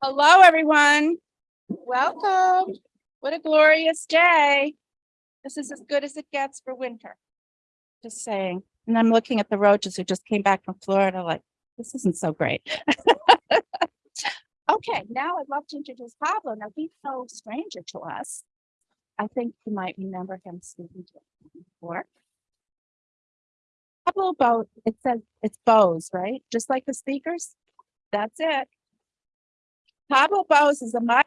Hello, everyone. Welcome. What a glorious day. This is as good as it gets for winter. Just saying. And I'm looking at the roaches who just came back from Florida, like, this isn't so great. Okay, now I'd love to introduce Pablo. Now, he's no stranger to us. I think you might remember him speaking to before. Pablo Bo, it says it's Bose, right? Just like the speakers? That's it. Pablo Bose is a modern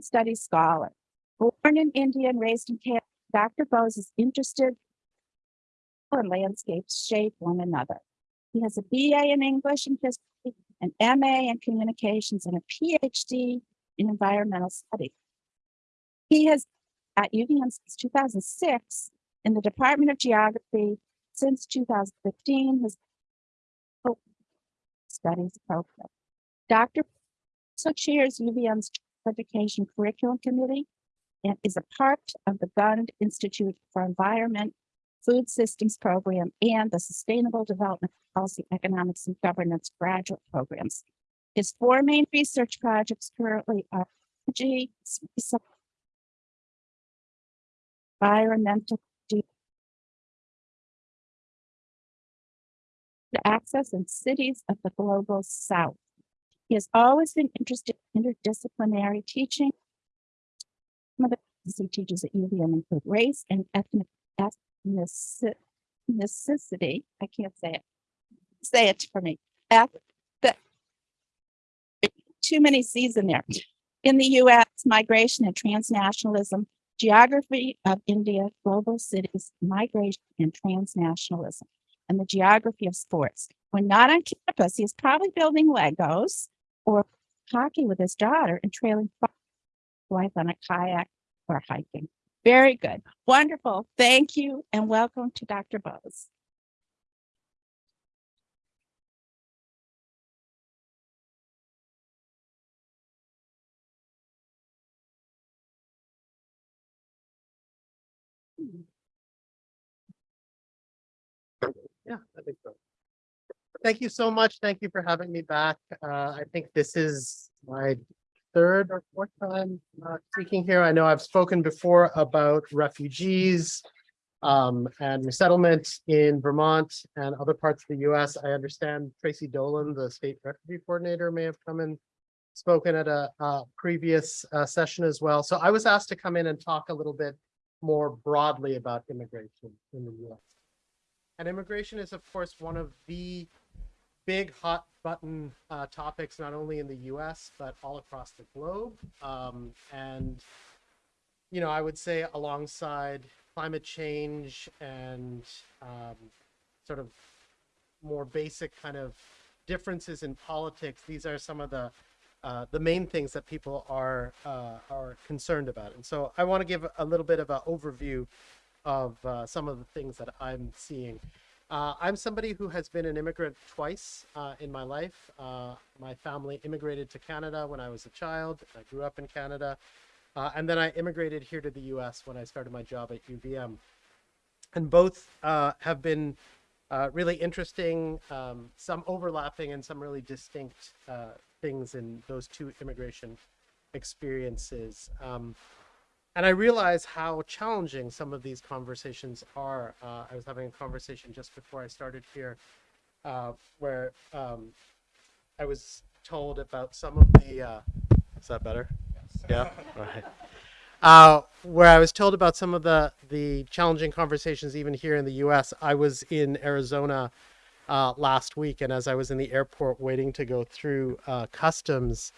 studies scholar. Born in India and raised in Canada, Dr. Bose is interested in landscapes shape one another. He has a BA in English and history, an MA in communications, and a PhD in environmental studies. He has at UVM since 2006 in the Department of Geography since 2015 his studies program. Dr. also chairs UVM's Education Curriculum Committee and is a part of the Gund Institute for Environment, Food Systems Program, and the Sustainable Development Policy, Economics, and Governance graduate programs. His four main research projects currently are space, environmental access in cities of the global south. He has always been interested in interdisciplinary teaching. Some of the he teaches at UVM include race and ethnic ethnici- ethnicity. I can't say it. Say it for me. Eth- the- Too many C's in there. In the US, migration and transnationalism, geography of India, global cities, migration and transnationalism, and the geography of sports. When not on campus, he's probably building Legos or hockey with his daughter and trailing wife on a kayak or hiking. Very good. Wonderful. Thank you and welcome to Dr. Bose. Yeah, I think so. Thank you so much. Thank you for having me back. Uh, I think this is my third or fourth time uh, speaking here. I know I've spoken before about refugees um, and resettlement in Vermont and other parts of the US. I understand Tracy Dolan, the state refugee coordinator, may have come and spoken at a, uh previous uh, session as well. So I was asked to come in and talk a little bit more broadly about immigration in the US. And immigration is, of course, one of the big hot button uh, topics, not only in the US, but all across the globe. Um, and, you know, I would say alongside climate change and um, sort of more basic kind of differences in politics, these are some of the uh, the main things that people are uh, are concerned about. And so I want to give a little bit of an overview of uh, some of the things that I'm seeing. Uh, I'm somebody who has been an immigrant twice uh, in my life. Uh, my family immigrated to Canada when I was a child. I grew up in Canada. Uh, and then I immigrated here to the US when I started my job at UVM. And both uh, have been uh, really interesting, um, some overlapping and some really distinct things in those two immigration experiences. Um, and I realize how challenging some of these conversations are. Uh, I was having a conversation just before I started here, uh, where um, I was told about some of the. Uh, is that better? Yes. Yeah. Right. Uh, where I was told about some of the the challenging conversations, even here in the U.S. I was in Arizona uh, last week, and as I was in the airport waiting to go through uh, customs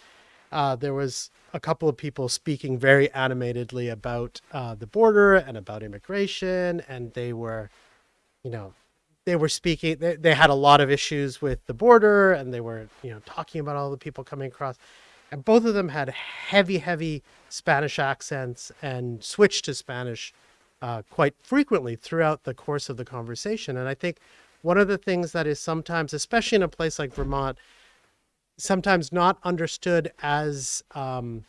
uh, there was a couple of people speaking very animatedly about uh, the border and about immigration, and they were, you know, they were speaking. They, they had a lot of issues with the border, and they were, you know, talking about all the people coming across. And both of them had heavy, heavy Spanish accents and switched to Spanish uh, quite frequently throughout the course of the conversation. And I think one of the things that is sometimes, especially in a place like Vermont, sometimes not understood as um,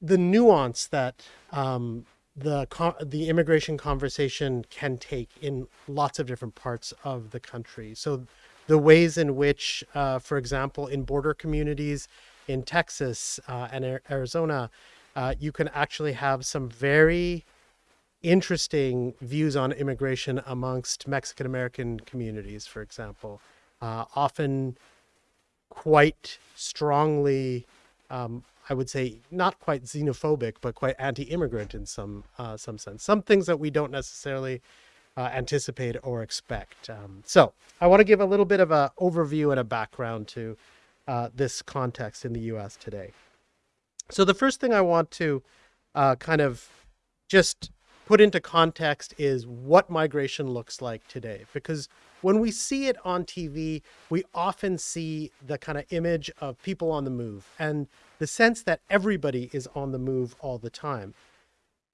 the nuance that um, the the immigration conversation can take in lots of different parts of the country. So the ways in which, uh, for example, in border communities in Texas uh, and Arizona, uh, you can actually have some very interesting views on immigration amongst Mexican American communities, for example. Uh, often quite strongly, um, I would say, not quite xenophobic, but quite anti-immigrant in some uh, some sense. Some things that we don't necessarily uh, anticipate or expect. Um, so I want to give a little bit of an overview and a background to uh, this context in the U.S. today. So the first thing I want to uh, kind of just put into context is what migration looks like today. Because when we see it on TV, we often see the kind of image of people on the move and the sense that everybody is on the move all the time.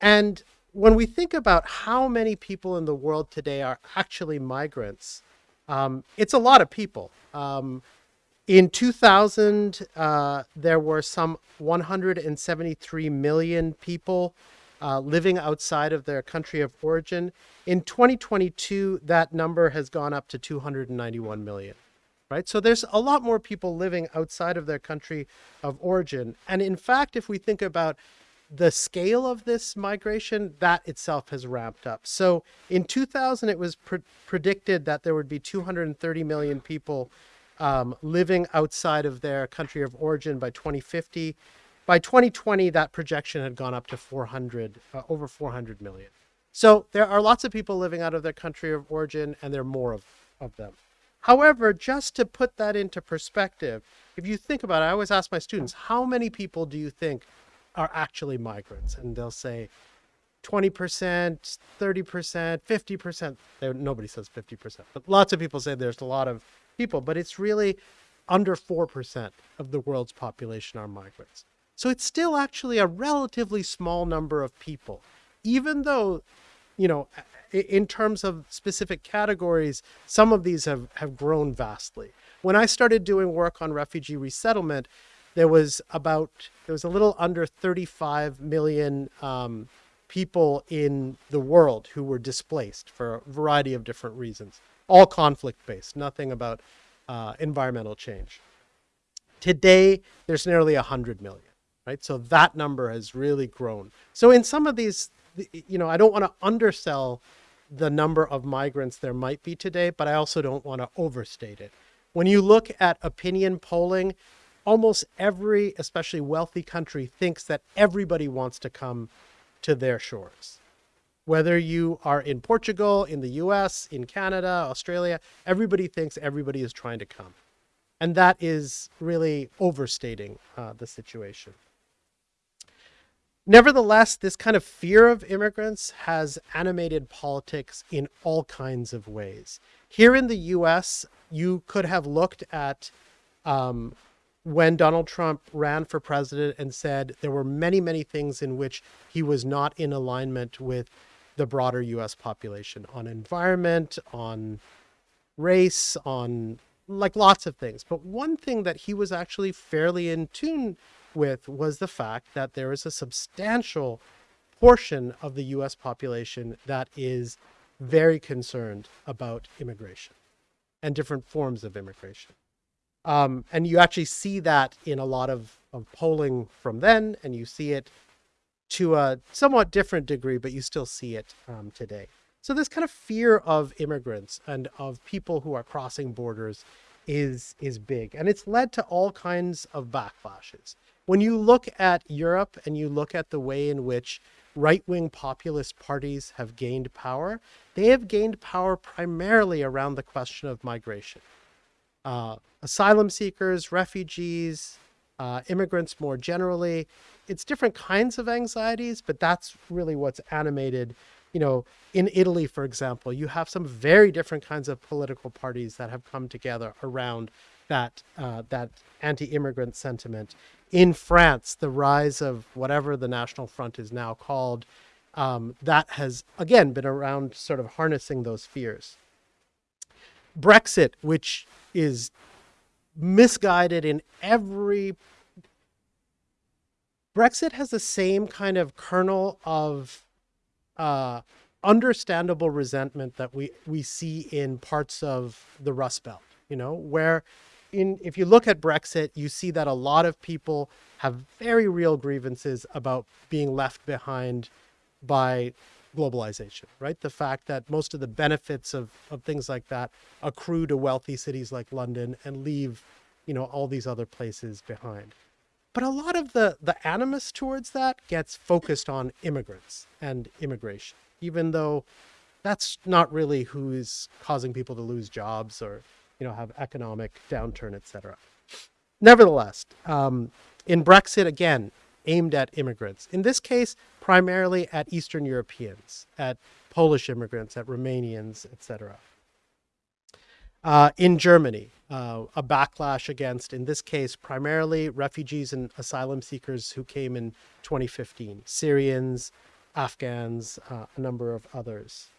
And when we think about how many people in the world today are actually migrants, um, it's a lot of people. Um, in 2000, uh, there were some 173 million people uh, living outside of their country of origin. In 2022, that number has gone up to 291 million. Right? So there's a lot more people living outside of their country of origin. And in fact, if we think about the scale of this migration, that itself has ramped up. So in 2000, it was pre- predicted that there would be 230 million people um, living outside of their country of origin by 2050. By 2020, that projection had gone up to 400, uh, over 400 million. So there are lots of people living out of their country of origin, and there are more of, of them. However, just to put that into perspective, if you think about it, I always ask my students, how many people do you think are actually migrants? And they'll say 20%, 30%, 50%. There, nobody says 50%, but lots of people say there's a lot of people, but it's really under 4% of the world's population are migrants. So it's still actually a relatively small number of people, even though, you know, in terms of specific categories, some of these have, have grown vastly. When I started doing work on refugee resettlement, there was about, there was a little under 35 million um, people in the world who were displaced for a variety of different reasons, all conflict based, nothing about uh, environmental change. Today, there's nearly 100 million right? So that number has really grown. So in some of these, you know, I don't want to undersell the number of migrants there might be today, but I also don't want to overstate it. When you look at opinion polling, almost every, especially wealthy country, thinks that everybody wants to come to their shores. Whether you are in Portugal, in the US, in Canada, Australia, everybody thinks everybody is trying to come. And that is really overstating uh, the situation. Nevertheless, this kind of fear of immigrants has animated politics in all kinds of ways. Here in the US, you could have looked at um, when Donald Trump ran for president and said there were many, many things in which he was not in alignment with the broader US population on environment, on race, on like lots of things. But one thing that he was actually fairly in tune with was the fact that there is a substantial portion of the US population that is very concerned about immigration and different forms of immigration. Um, and you actually see that in a lot of, of polling from then, and you see it to a somewhat different degree, but you still see it um, today. So this kind of fear of immigrants and of people who are crossing borders is is big, and it's led to all kinds of backlashes when you look at Europe and you look at the way in which right wing populist parties have gained power, they have gained power primarily around the question of migration. Uh, asylum seekers, refugees, uh, immigrants more generally. It's different kinds of anxieties, but that's really what's animated. You know, in Italy, for example, you have some very different kinds of political parties that have come together around that uh, that anti-immigrant sentiment in France, the rise of whatever the National Front is now called, um, that has again been around sort of harnessing those fears. Brexit, which is misguided in every Brexit has the same kind of kernel of uh, understandable resentment that we, we see in parts of the Rust Belt you know, where in if you look at Brexit, you see that a lot of people have very real grievances about being left behind by globalization, right? The fact that most of the benefits of, of things like that accrue to wealthy cities like London and leave, you know, all these other places behind. But a lot of the, the animus towards that gets focused on immigrants and immigration, even though that's not really who is causing people to lose jobs or, you know, have economic downturn, et cetera. Nevertheless, um, in Brexit, again, aimed at immigrants. In this case, primarily at Eastern Europeans, at Polish immigrants, at Romanians, etc. Uh, in Germany, uh, a backlash against, in this case, primarily refugees and asylum seekers who came in 2015, Syrians, Afghans, uh, a number of others.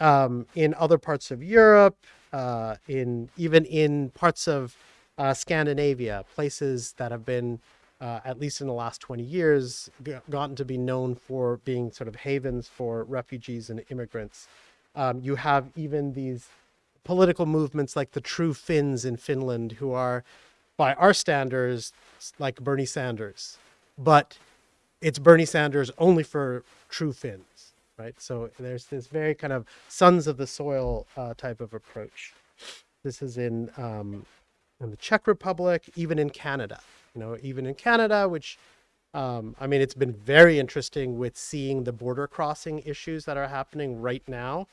Um, in other parts of Europe, uh, in even in parts of uh, Scandinavia, places that have been uh, at least in the last 20 years, gotten to be known for being sort of havens for refugees and immigrants. Um, you have even these political movements like the True Finns in Finland, who are, by our standards, like Bernie Sanders, but it's Bernie Sanders only for true Finns, right? So there's this very kind of sons of the soil uh, type of approach. This is in um, in the Czech Republic, even in Canada. You know, even in Canada, which um, I mean, it's been very interesting with seeing the border crossing issues that are happening right now,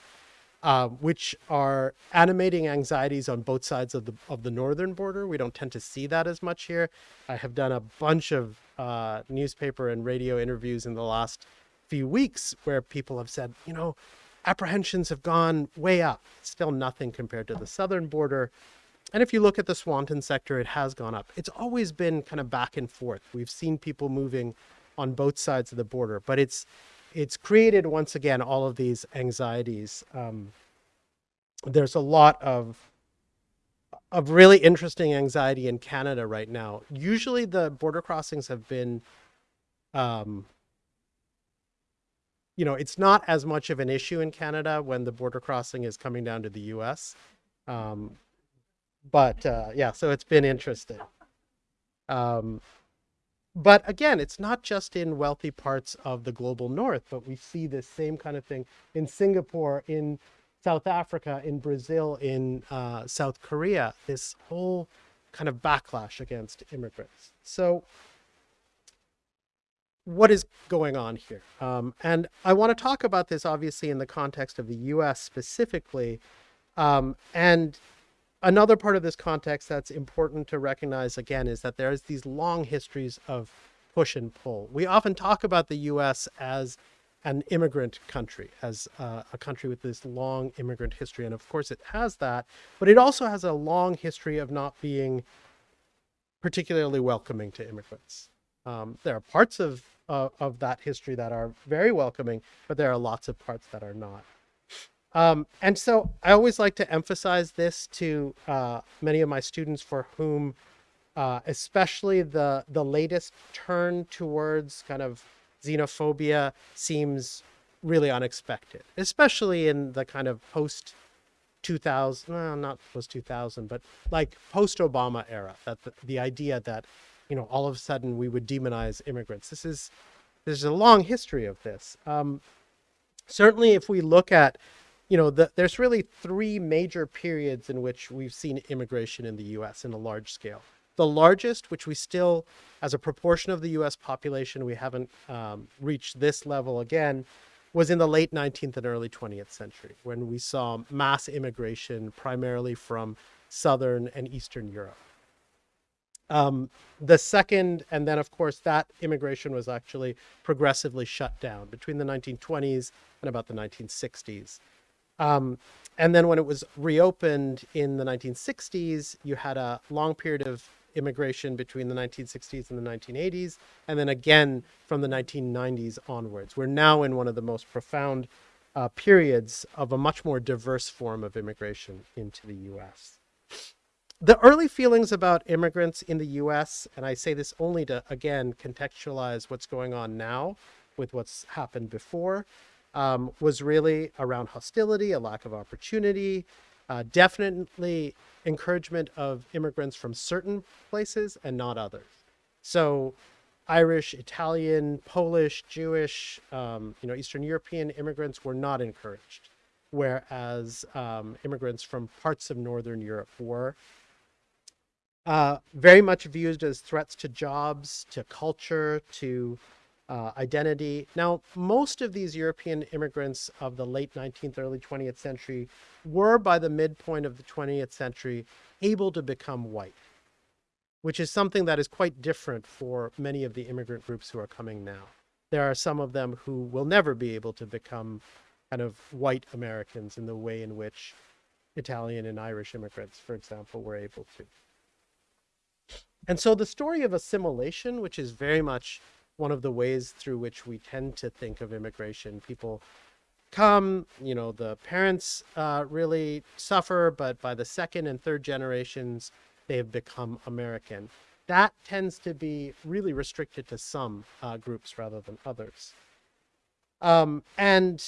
uh, which are animating anxieties on both sides of the of the northern border. We don't tend to see that as much here. I have done a bunch of uh, newspaper and radio interviews in the last few weeks where people have said, you know, apprehensions have gone way up. Still nothing compared to the southern border. And if you look at the Swanton sector, it has gone up. It's always been kind of back and forth. We've seen people moving on both sides of the border, but it's it's created once again all of these anxieties. Um, there's a lot of of really interesting anxiety in Canada right now. Usually, the border crossings have been, um, you know, it's not as much of an issue in Canada when the border crossing is coming down to the U.S. Um, but uh, yeah, so it's been interesting. Um, but again, it's not just in wealthy parts of the global north, but we see this same kind of thing in Singapore, in South Africa, in Brazil, in uh, South Korea. This whole kind of backlash against immigrants. So, what is going on here? Um, and I want to talk about this obviously in the context of the US specifically. Um, and another part of this context that's important to recognize again is that there's these long histories of push and pull. We often talk about the US as an immigrant country, as uh, a country with this long immigrant history. And of course, it has that, but it also has a long history of not being particularly welcoming to immigrants. Um, there are parts of, uh, of that history that are very welcoming, but there are lots of parts that are not. Um, and so I always like to emphasize this to uh, many of my students for whom, uh, especially the the latest turn towards kind of xenophobia seems really unexpected, especially in the kind of post 2000, well, not post 2000, but like post Obama era. That the, the idea that you know all of a sudden we would demonize immigrants. This is there's a long history of this. Um, certainly, if we look at you know, the, there's really three major periods in which we've seen immigration in the US in a large scale. The largest, which we still, as a proportion of the US population, we haven't um, reached this level again, was in the late 19th and early 20th century when we saw mass immigration primarily from Southern and Eastern Europe. Um, the second, and then of course, that immigration was actually progressively shut down between the 1920s and about the 1960s. Um, and then when it was reopened in the 1960s, you had a long period of immigration between the 1960s and the 1980s, and then again from the 1990s onwards. We're now in one of the most profound uh, periods of a much more diverse form of immigration into the US. The early feelings about immigrants in the US, and I say this only to again contextualize what's going on now with what's happened before, um, was really around hostility, a lack of opportunity, Uh, definitely encouragement of immigrants from certain places and not others. So, Irish, Italian, Polish, Jewish, um, you know, Eastern European immigrants were not encouraged, whereas um, immigrants from parts of Northern Europe were. Uh, very much viewed as threats to jobs, to culture, to uh, identity. Now, most of these European immigrants of the late 19th, early 20th century were, by the midpoint of the 20th century, able to become white, which is something that is quite different for many of the immigrant groups who are coming now. There are some of them who will never be able to become kind of white Americans in the way in which Italian and Irish immigrants, for example, were able to. And so the story of assimilation, which is very much one of the ways through which we tend to think of immigration, people come, you know, the parents uh, really suffer, but by the second and third generations, they have become American. That tends to be really restricted to some uh, groups rather than others. Um, and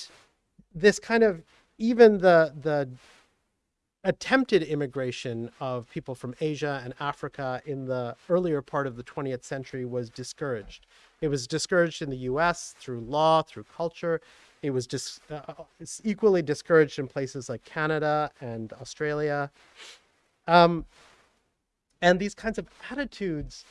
this kind of even the the attempted immigration of people from Asia and Africa in the earlier part of the 20th century was discouraged. It was discouraged in the US through law, through culture. It was dis- uh, it's equally discouraged in places like Canada and Australia. Um, and these kinds of attitudes,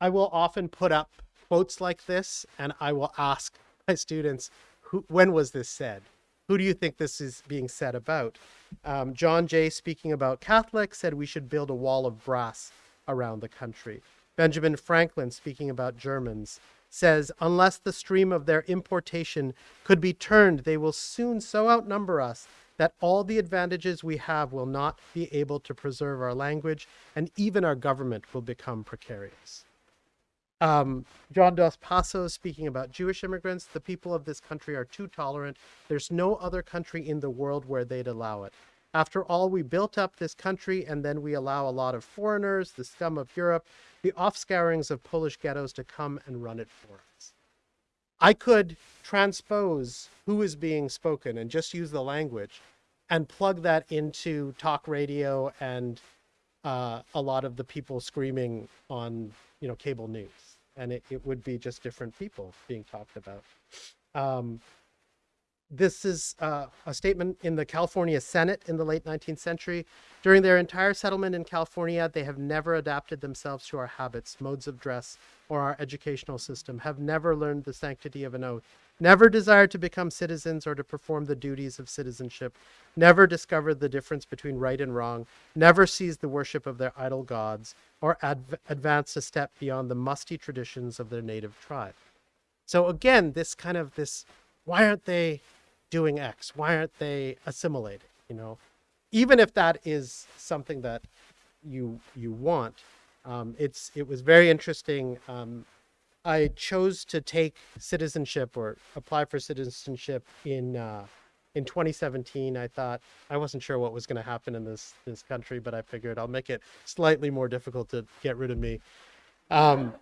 I will often put up quotes like this and I will ask my students, who, when was this said? Who do you think this is being said about? Um, John Jay, speaking about Catholics, said we should build a wall of brass around the country. Benjamin Franklin, speaking about Germans, says, unless the stream of their importation could be turned, they will soon so outnumber us that all the advantages we have will not be able to preserve our language, and even our government will become precarious. Um, John Dos Passos speaking about Jewish immigrants, the people of this country are too tolerant. There's no other country in the world where they'd allow it. After all, we built up this country and then we allow a lot of foreigners, the scum of Europe, the offscourings of Polish ghettos to come and run it for us. I could transpose who is being spoken and just use the language and plug that into talk radio and uh, a lot of the people screaming on you know cable news and it, it would be just different people being talked about um, this is uh, a statement in the California Senate in the late 19th century. During their entire settlement in California, they have never adapted themselves to our habits, modes of dress, or our educational system, have never learned the sanctity of an oath, never desired to become citizens or to perform the duties of citizenship, never discovered the difference between right and wrong, never seized the worship of their idol gods, or adv- advanced a step beyond the musty traditions of their native tribe. So again, this kind of this, why aren't they doing X? Why aren't they assimilating? You know, even if that is something that you you want, um, it's it was very interesting. Um, I chose to take citizenship or apply for citizenship in uh, in 2017. I thought I wasn't sure what was going to happen in this this country, but I figured I'll make it slightly more difficult to get rid of me. Um,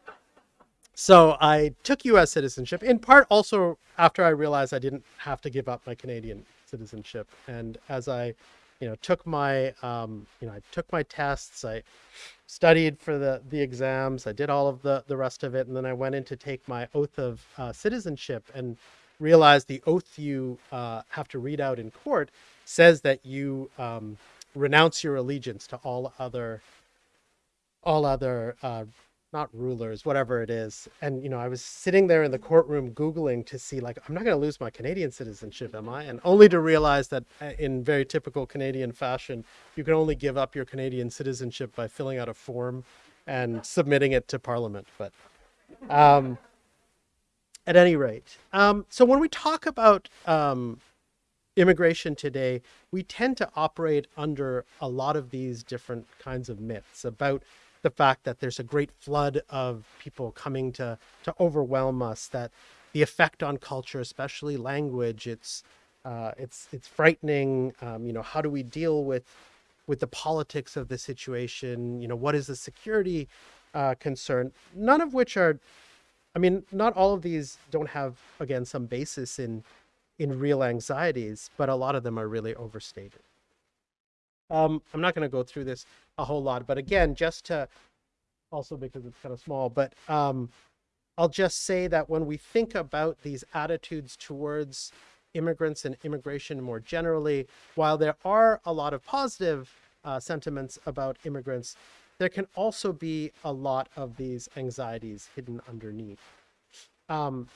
so I took U.S. citizenship in part also after I realized I didn't have to give up my Canadian citizenship, and as I, you know, took my, um, you know, I took my tests, I studied for the the exams, I did all of the the rest of it, and then I went in to take my oath of uh, citizenship and realized the oath you uh, have to read out in court says that you um, renounce your allegiance to all other all other uh, not rulers, whatever it is. And, you know, I was sitting there in the courtroom Googling to see, like, I'm not going to lose my Canadian citizenship, am I? And only to realize that uh, in very typical Canadian fashion, you can only give up your Canadian citizenship by filling out a form and submitting it to Parliament. But um, at any rate, um, so when we talk about um, immigration today, we tend to operate under a lot of these different kinds of myths about the fact that there's a great flood of people coming to to overwhelm us that the effect on culture especially language it's uh, it's it's frightening. Um, you know how do we deal with with the politics of the situation? You know what is the security uh, concern? None of which are i mean not all of these don't have again some basis in in real anxieties but a lot of them are really overstated. Um, I'm not going to go through this a whole lot, but again, just to also because it's kind of small, but um, I'll just say that when we think about these attitudes towards immigrants and immigration more generally, while there are a lot of positive uh, sentiments about immigrants, there can also be a lot of these anxieties hidden underneath. Um,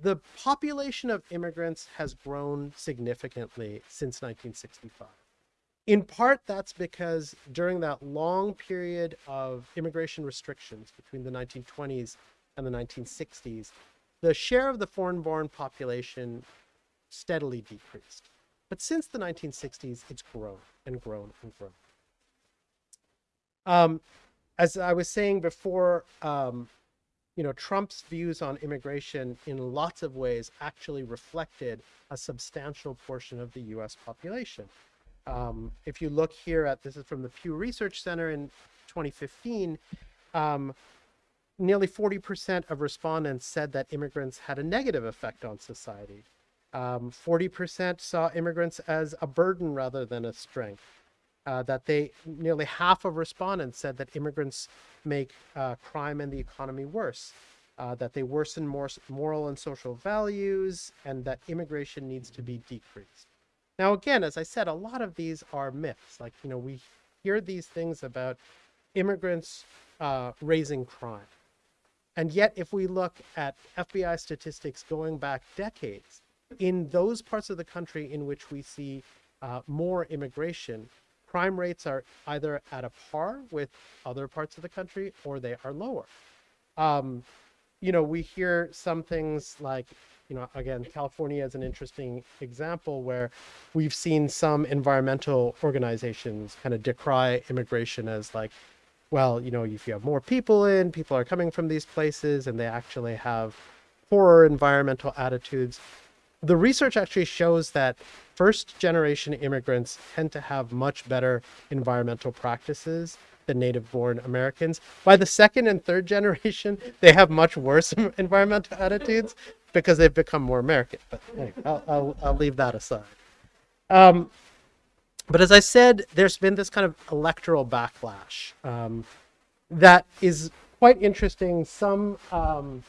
the population of immigrants has grown significantly since 1965. In part, that's because during that long period of immigration restrictions between the 1920s and the 1960s, the share of the foreign born population steadily decreased. But since the 1960s, it's grown and grown and grown. Um, as I was saying before, um, you know, Trump's views on immigration in lots of ways actually reflected a substantial portion of the US population. Um, if you look here at this is from the Pew Research Center in 2015, um, nearly 40% of respondents said that immigrants had a negative effect on society. Um, 40% saw immigrants as a burden rather than a strength. Uh, that they nearly half of respondents said that immigrants make uh, crime and the economy worse, uh, that they worsen more moral and social values, and that immigration needs to be decreased. Now, again, as I said, a lot of these are myths. Like, you know, we hear these things about immigrants uh, raising crime. And yet, if we look at FBI statistics going back decades, in those parts of the country in which we see uh, more immigration, crime rates are either at a par with other parts of the country or they are lower. Um, you know, we hear some things like, you know, again, California is an interesting example where we've seen some environmental organizations kind of decry immigration as like, well, you know, if you have more people in, people are coming from these places and they actually have poorer environmental attitudes the research actually shows that first generation immigrants tend to have much better environmental practices than native born Americans. By the second and third generation, they have much worse environmental attitudes because they've become more American. But anyway, I'll, I'll, I'll leave that aside. Um, but as I said, there's been this kind of electoral backlash um, that is quite interesting. Some um,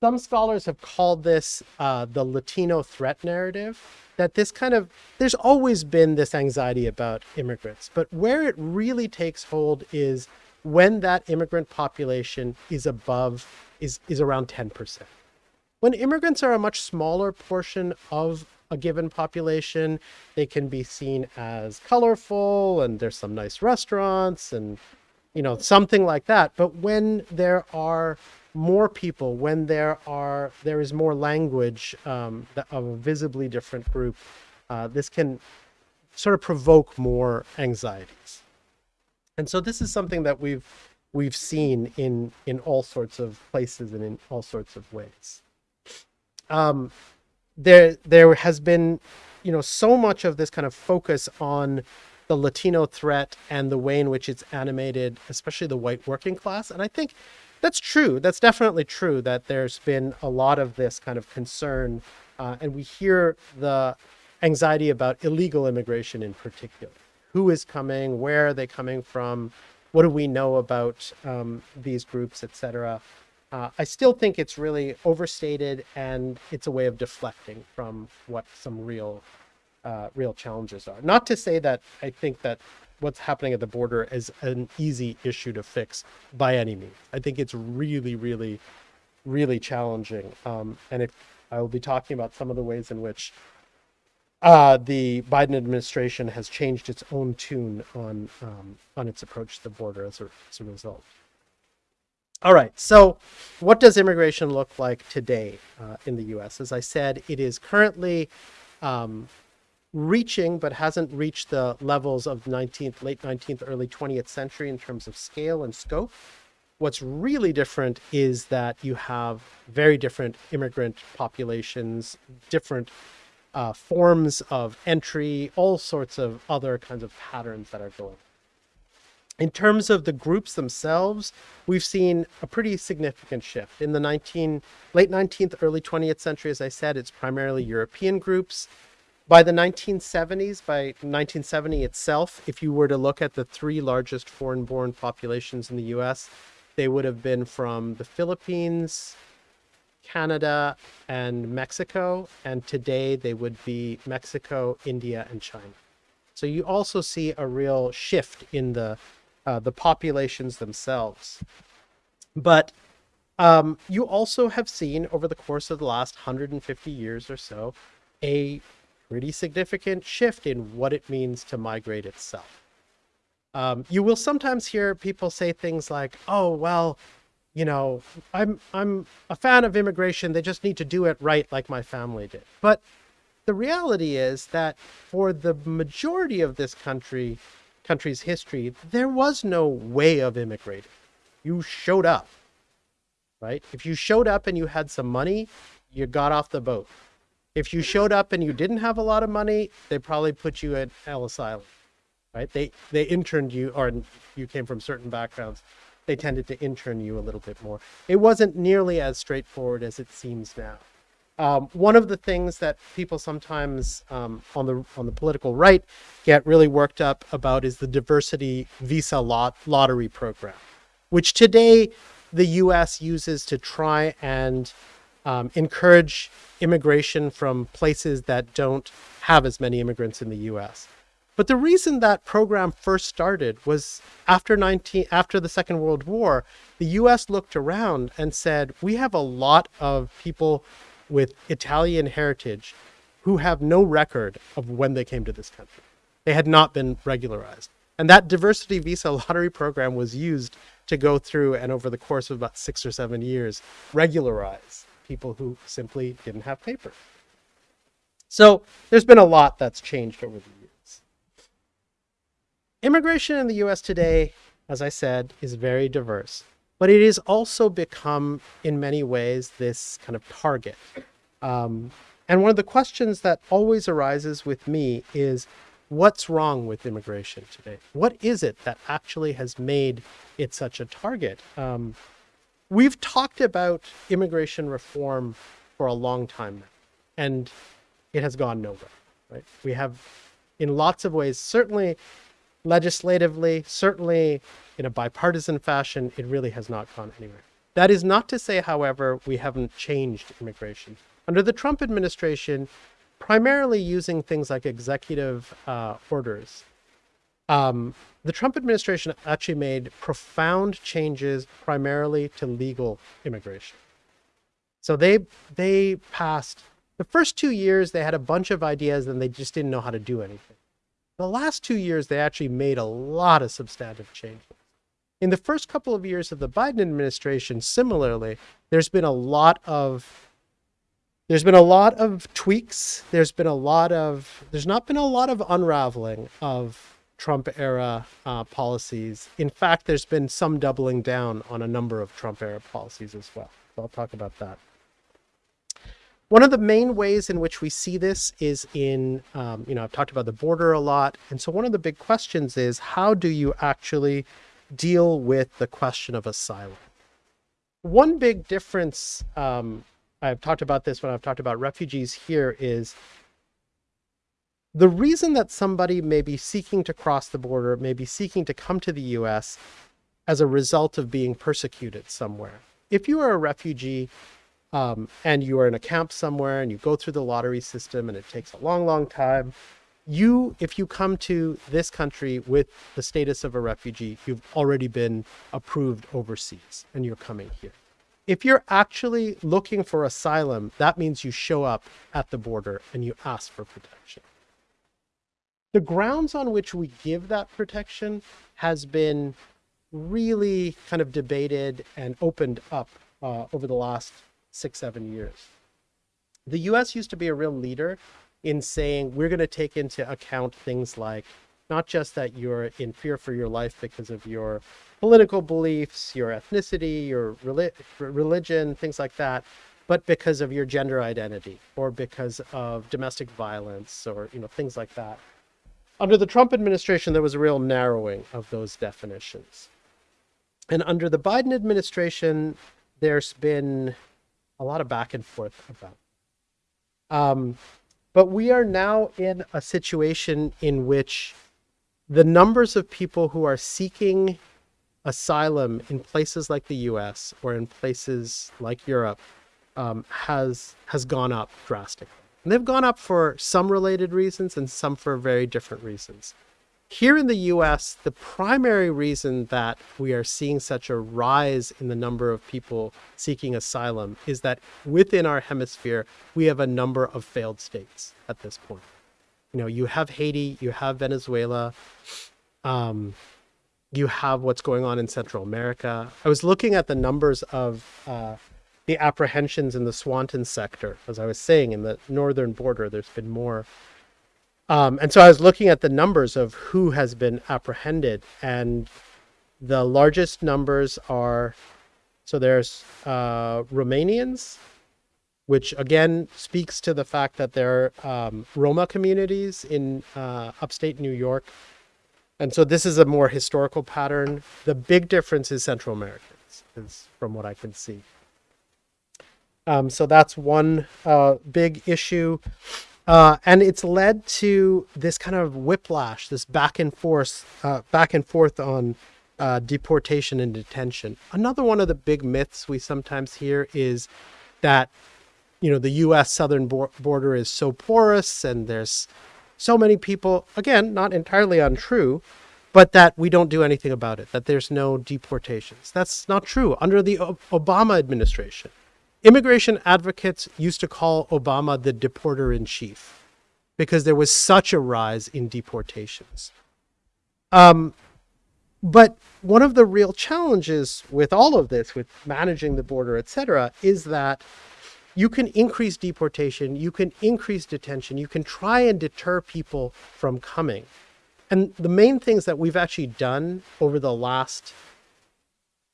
some scholars have called this uh, the Latino threat narrative. That this kind of, there's always been this anxiety about immigrants, but where it really takes hold is when that immigrant population is above, is, is around 10%. When immigrants are a much smaller portion of a given population, they can be seen as colorful and there's some nice restaurants and, you know, something like that. But when there are more people when there are there is more language um, of a visibly different group uh, this can sort of provoke more anxieties and so this is something that we've we've seen in in all sorts of places and in all sorts of ways um, there there has been you know so much of this kind of focus on the Latino threat and the way in which it's animated, especially the white working class. And I think that's true. That's definitely true that there's been a lot of this kind of concern. Uh, and we hear the anxiety about illegal immigration in particular. Who is coming? Where are they coming from? What do we know about um, these groups, etc. Uh, I still think it's really overstated and it's a way of deflecting from what some real, uh, real challenges are. Not to say that I think that what's happening at the border is an easy issue to fix by any means. I think it's really, really, really challenging. Um, and if I will be talking about some of the ways in which uh, the Biden administration has changed its own tune on um, on its approach to the border as a, as a result. All right, so what does immigration look like today uh, in the U.S.? As I said, it is currently um, reaching but hasn't reached the levels of 19th late 19th early 20th century in terms of scale and scope what's really different is that you have very different immigrant populations different uh, forms of entry all sorts of other kinds of patterns that are going in terms of the groups themselves, we've seen a pretty significant shift. In the 19, late 19th, early 20th century, as I said, it's primarily European groups By the 1970s, by 1970 itself, if you were to look at the three largest foreign born populations in the US, they would have been from the Philippines, Canada, and Mexico. And today they would be Mexico, India, and China. So you also see a real shift in the uh, the populations themselves. But um, you also have seen over the course of the last 150 years or so a pretty significant shift in what it means to migrate itself. Um, you will sometimes hear people say things like, "Oh, well, you know, I'm I'm a fan of immigration. They just need to do it right, like my family did." But the reality is that for the majority of this country, country's history, there was no way of immigrating. You showed up, right? If you showed up and you had some money, you got off the boat. If you showed up and you didn't have a lot of money, they probably put you at Ellis Island, right? They they interned you, or you came from certain backgrounds. They tended to intern you a little bit more. It wasn't nearly as straightforward as it seems now. Um, one of the things that people sometimes um, on the on the political right get really worked up about is the diversity visa lot lottery program, which today the U.S. uses to try and um, encourage immigration from places that don't have as many immigrants in the U.S. But the reason that program first started was after 19 after the Second World War, the U.S. looked around and said, "We have a lot of people." With Italian heritage who have no record of when they came to this country. They had not been regularized. And that diversity visa lottery program was used to go through and over the course of about six or seven years regularize people who simply didn't have papers. So there's been a lot that's changed over the years. Immigration in the US today, as I said, is very diverse but it has also become, in many ways, this kind of target. Um, and one of the questions that always arises with me is what's wrong with immigration today? What is it that actually has made it such a target? Um, we've talked about immigration reform for a long time now, and it has gone nowhere, right? We have, in lots of ways, certainly legislatively, certainly in a bipartisan fashion, it really has not gone anywhere. That is not to say, however, we haven't changed immigration. Under the Trump administration, primarily using things like executive uh, orders, um, the Trump administration actually made profound changes primarily to legal immigration. So they they passed the first two years they had a bunch of ideas and they just didn't know how to do anything. The last two years they actually made a lot of substantive changes. In the first couple of years of the Biden administration, similarly, there's been a lot of there's been a lot of tweaks. There's been a lot of there's not been a lot of unraveling of Trump era uh, policies. In fact, there's been some doubling down on a number of Trump era policies as well. So I'll talk about that. One of the main ways in which we see this is in, um, you know, I've talked about the border a lot. And so one of the big questions is how do you actually deal with the question of asylum. One big difference, um, I've talked about this when I've talked about refugees here, is the reason that somebody may be seeking to cross the border, may be seeking to come to the US as a result of being persecuted somewhere. If you are a refugee um, and you are in a camp somewhere and you go through the lottery system and it takes a long, long time, you, if you come to this country with the status of a refugee, you've already been approved overseas and you're coming here. If you're actually looking for asylum, that means you show up at the border and you ask for protection. The grounds on which we give that protection has been really kind of debated and opened up uh, over the last six, seven years. The US used to be a real leader in saying we're going to take into account things like not just that you're in fear for your life because of your political beliefs, your ethnicity, your religion, things like that, but because of your gender identity or because of domestic violence or you know things like that. Under the Trump administration, there was a real narrowing of those definitions. And under the Biden administration, there's been a lot of back and forth about. Um, But we are now in a situation in which the numbers of people who are seeking asylum in places like the US or in places like Europe um, has has gone up drastically. And they've gone up for some related reasons and some for very different reasons. Here in the US, the primary reason that we are seeing such a rise in the number of people seeking asylum is that within our hemisphere, we have a number of failed states at this point. You know, you have Haiti, you have Venezuela, um, you have what's going on in Central America. I was looking at the numbers of uh, the apprehensions in the Swanton sector. As I was saying, in the northern border, there's been more. Um, and so I was looking at the numbers of who has been apprehended, and the largest numbers are so there's uh, Romanians, which again speaks to the fact that there are um, Roma communities in uh, upstate New York. And so this is a more historical pattern. The big difference is Central Americans, is from what I can see. Um, so that's one uh, big issue. Uh, and it's led to this kind of whiplash, this back and forth, uh, back and forth on uh, deportation and detention. Another one of the big myths we sometimes hear is that, you know, the U.S. southern border is so porous and there's so many people. Again, not entirely untrue, but that we don't do anything about it. That there's no deportations. That's not true. Under the Obama administration, immigration advocates used to call Obama the deporter in chief because there was such a rise in deportations. Um, but one of the real challenges with all of this, with managing the border, et cetera, is that you can increase deportation, you can increase detention, you can try and deter people from coming. And the main things that we've actually done over the last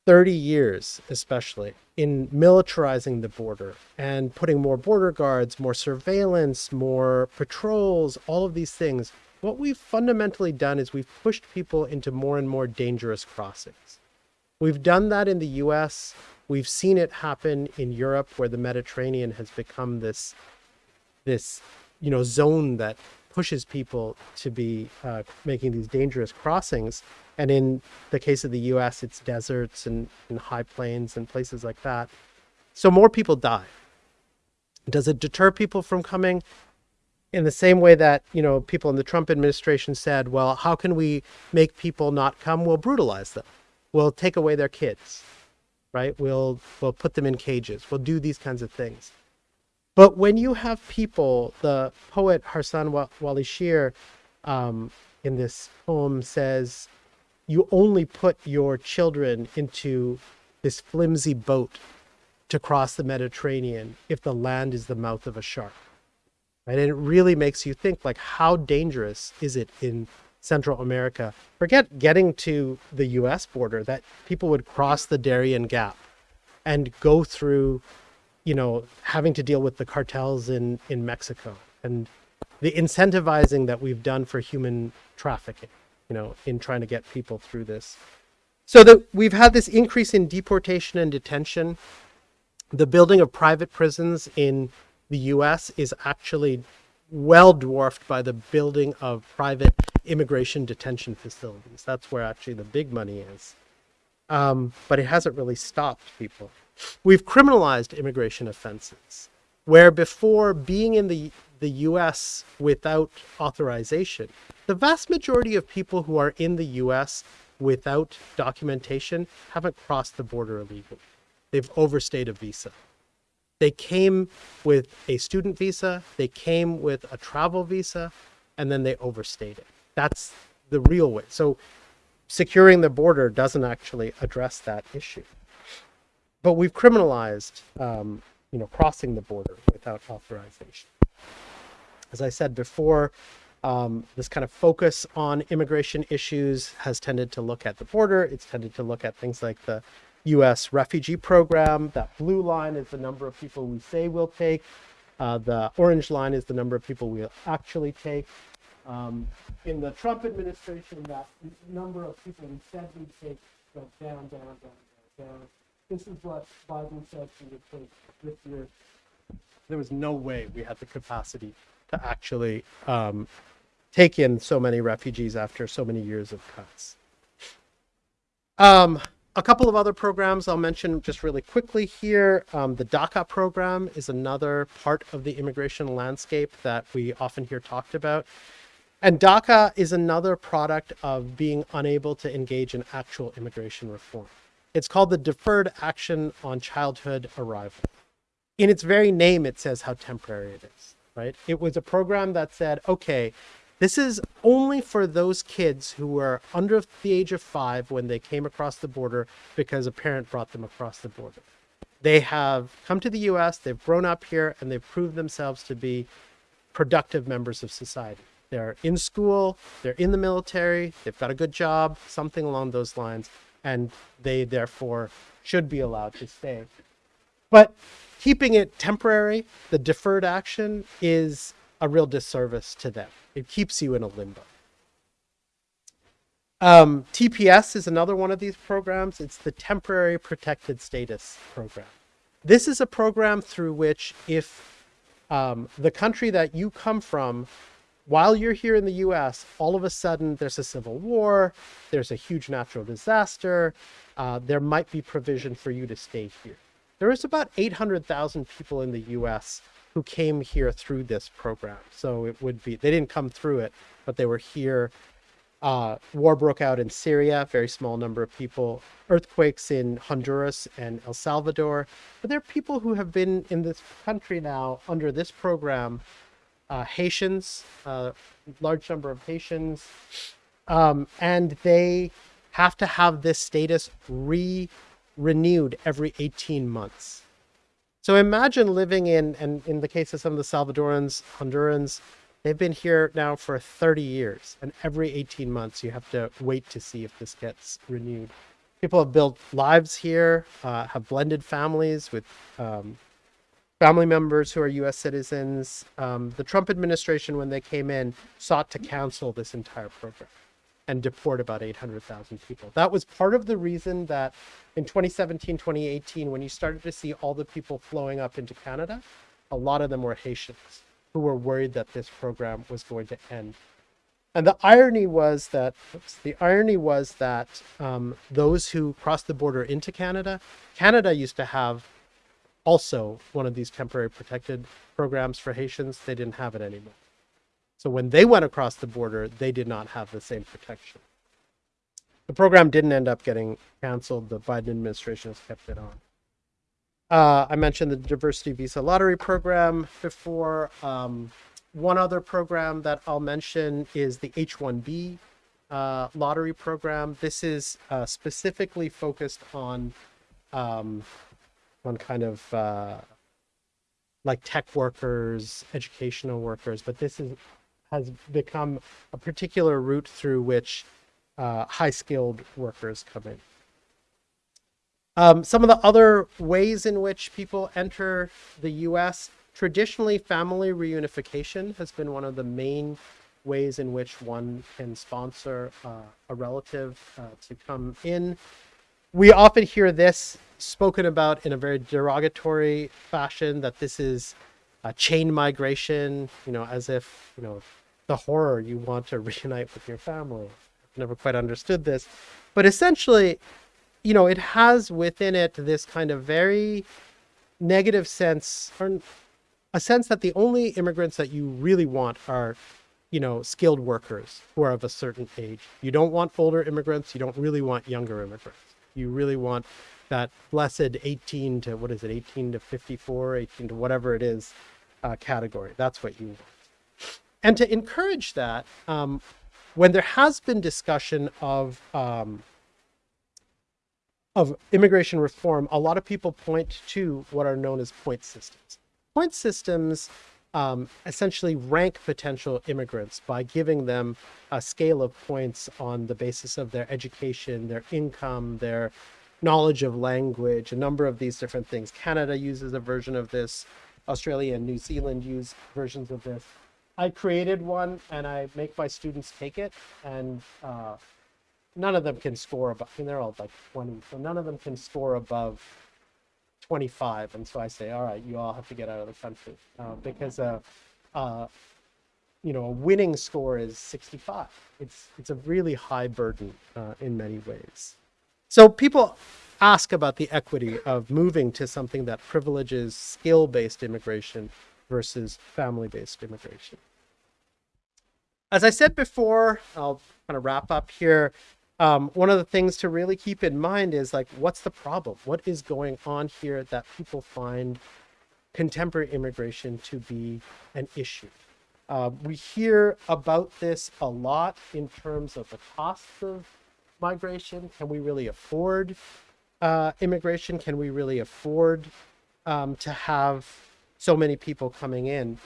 30 years, especially in militarizing the border and putting more border guards, more surveillance, more patrols, all of these things, what we've fundamentally done is we've pushed people into more and more dangerous crossings. We've done that in the US. We've seen it happen in Europe where the Mediterranean has become this this you know zone that pushes people to be uh, making these dangerous crossings. And in the case of the US, it's deserts and, and high plains and places like that. So more people die. Does it deter people from coming? In the same way that, you know, people in the Trump administration said, well, how can we make people not come? We'll brutalize them. We'll take away their kids, right? We'll, we'll put them in cages. We'll do these kinds of things. But when you have people, the poet Harsan Wa- Wali Shir um, in this poem says, you only put your children into this flimsy boat to cross the Mediterranean if the land is the mouth of a shark. Right? And it really makes you think like how dangerous is it in Central America? Forget getting to the US border that people would cross the Darien Gap and go through you know, having to deal with the cartels in, in Mexico and the incentivizing that we've done for human trafficking, you know, in trying to get people through this. So that we've had this increase in deportation and detention. The building of private prisons in the US is actually well dwarfed by the building of private immigration detention facilities. That's where actually the big money is. Um, but it hasn't really stopped people. We've criminalized immigration offenses, where before being in the, the US without authorization, the vast majority of people who are in the US without documentation haven't crossed the border illegally. They've overstayed a visa. They came with a student visa, they came with a travel visa, and then they overstayed it. That's the real way. So securing the border doesn't actually address that issue but we've criminalized, um, you know, crossing the border without authorization. As I said before, um, this kind of focus on immigration issues has tended to look at the border. It's tended to look at things like the U.S. refugee program. That blue line is the number of people we say we'll take. Uh, the orange line is the number of people we'll actually take. Um, in the Trump administration, that number of people we said we'd take went down, down, down, down, down this is what Biden said he would take this year. There was no way we had the capacity to actually um, take in so many refugees after so many years of cuts. Um, a couple of other programs I'll mention just really quickly here. Um, the DACA program is another part of the immigration landscape that we often hear talked about. And DACA is another product of being unable to engage in actual immigration reform. It's called the Deferred Action on Childhood Arrival. In its very name, it says how temporary it is, right? It was a program that said, okay, this is only for those kids who were under the age of five when they came across the border because a parent brought them across the border. They have come to the US, they've grown up here, and they've proved themselves to be productive members of society. They're in school, they're in the military, they've got a good job, something along those lines, and they therefore should be allowed to stay. But keeping it temporary, the deferred action, is a real disservice to them. It keeps you in a limbo. Um, TPS is another one of these programs. It's the Temporary Protected Status Program. This is a program through which, if um, the country that you come from, while you're here in the US, all of a sudden there's a civil war, there's a huge natural disaster, uh, there might be provision for you to stay here. There is about 800,000 people in the US who came here through this program. So it would be, they didn't come through it, but they were here. Uh, war broke out in Syria, very small number of people, earthquakes in Honduras and El Salvador. But there are people who have been in this country now under this program uh, Haitians, uh, large number of Haitians, um, and they have to have this status re renewed every 18 months. So imagine living in, and in the case of some of the Salvadorans, Hondurans, they've been here now for 30 years, and every 18 months you have to wait to see if this gets renewed. People have built lives here, uh, have blended families with um, family members who are U.S. citizens. Um, the Trump administration, when they came in, sought to cancel this entire program and deport about 800,000 people. That was part of the reason that in 2017, 2018, when you started to see all the people flowing up into Canada, a lot of them were Haitians who were worried that this program was going to end. And the irony was that oops, the irony was that um, those who crossed the border into Canada, Canada used to have also one of these temporary protected programs for Haitians. They didn't have it anymore. So when they went across the border, they did not have the same protection. The program didn't end up getting canceled. The Biden administration has kept it on. Uh, I mentioned the diversity visa lottery program before. Um, one other program that I'll mention is the H-1B uh, lottery program. This is uh, specifically focused on um, on kind of uh, like tech workers, educational workers, but this is has become a particular route through which uh, high skilled workers come in. Um, some of the other ways in which people enter the US, traditionally family reunification has been one of the main ways in which one can sponsor uh, a relative uh, to come in. We often hear this spoken about in a very derogatory fashion that this is a chain migration, you know, as if, you know, the horror you want to reunite with your family. I've never quite understood this. But essentially, you know, it has within it this kind of very negative sense, or a sense that the only immigrants that you really want are, you know, skilled workers who are of a certain age. You don't want older immigrants. You don't really want younger immigrants. You really want that blessed 18 to, what is it, 18 to 54, 18 to whatever it is uh, category. That's what you want. And to encourage that, um, when there has been discussion of um, of immigration reform, a lot of people point to what are known as point systems. Point systems um, essentially rank potential immigrants by giving them a scale of points on the basis of their education, their income, their knowledge of language, a number of these different things. Canada uses a version of this. Australia and New Zealand use versions of this. I created one and I make my students take it and uh, none of them can score above, I mean, they're all like 20, so none of them can score above 25. And so I say, all right, you all have to get out of the country uh, because uh, uh, you know, a winning score is 65. It's, it's a really high burden uh, in many ways. So people ask about the equity of moving to something that privileges skill-based immigration versus family-based immigration. As I said before, I'll kind of wrap up here. Um, one of the things to really keep in mind is like, what's the problem? What is going on here that people find contemporary immigration to be an issue? Uh, we hear about this a lot in terms of the cost of migration. Can we really afford uh, immigration? Can we really afford um, to have so many people coming in?